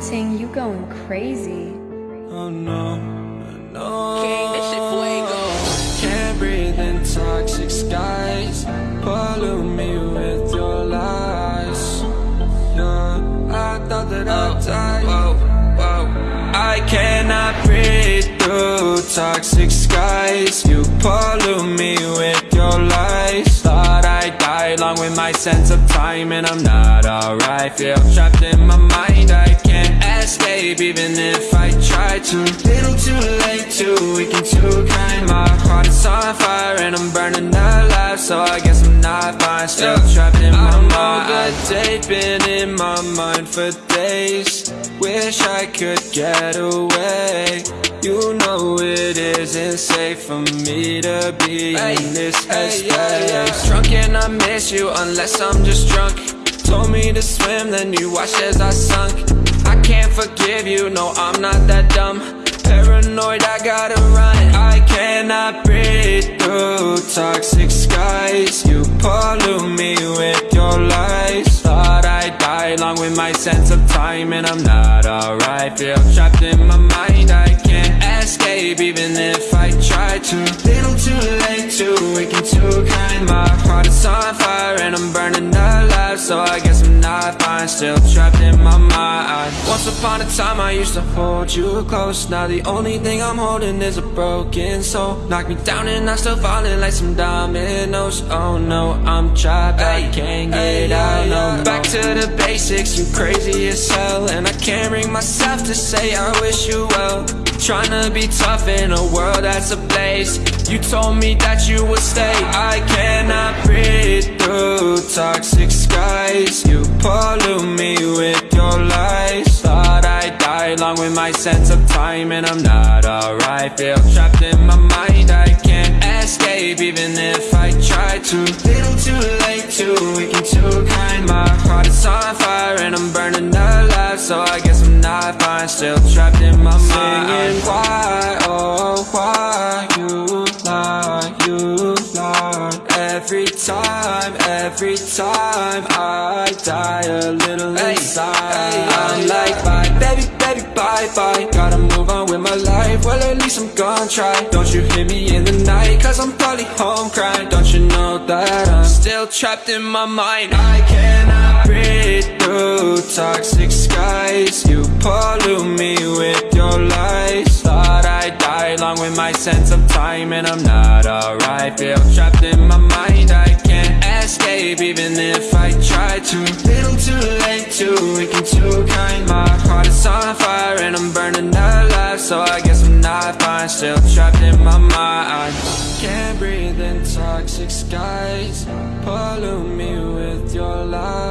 Ting, you going crazy. Oh no, no. King, that shit fuego. Can't breathe in toxic skies. Pollute me with your lies. Yeah, I thought that I'd oh, die. Whoa, whoa. I cannot breathe through toxic skies. You pollute me with your lies. Thought I'd die along with my sense of time, and I'm not alright. Feel trapped in my mind. I try to. Little too late, too weak and too kind. My heart is on fire, and I'm burning alive. So I guess I'm not fine. Still trapped in my mind. Over date, been in my mind for days. Wish I could get away. You know it isn't safe for me to be in this headspace. Drunk and I miss you unless I'm just drunk. Told me to swim, then you watched as I sunk. Forgive you, no, I'm not that dumb. Paranoid, I gotta run. I cannot breathe through toxic skies. You pollute me with your lies. Thought I'd die along with my sense of time, and I'm not alright. Feel trapped in my mind, I can't escape, even if I try to. Little too late, too weak too kind. My heart is on fire, and I'm burning alive. So I guess I'm not fine, still trapped in my mind. Once upon a time, I used to hold you close. Now the only thing I'm holding is a broken soul. Knock me down, and I'm still falling like some dominoes. Oh no, I'm trapped, I can't get out. No, back to the basics. You crazy as hell, and I can't bring myself to say I wish you well. Trying to be tough in a world that's ablaze. You told me that you would stay. I cannot breathe through toxic skies. You pollute me with your lies. Thought I'd die along with my sense of time, and I'm not alright. Feel trapped in my mind. I can't escape, even if I try to. Little too late, too weak and too kind. My heart is on fire, and I'm burning alive. So I guess I'm not fine. Still trapped in my mind. Time, every time I die a little inside. I'm like bye, baby, baby, bye, bye. Gotta move on with my life. Well, at least I'm gonna try. Don't you hear me in the night? Cause I'm probably home crying. Don't you know that I'm still trapped in my mind? I cannot breathe through toxic skies. You pollute me with your lies. Thought I'd die along with my sense of time, and I'm not alright. Feel trapped in my mind. I escape, even if I try to. Little too late, too weak and too kind. My heart is on fire, and I'm burning alive. So I guess I'm not fine. Still trapped in my mind. Can't breathe in toxic skies. Pollute me with your lies.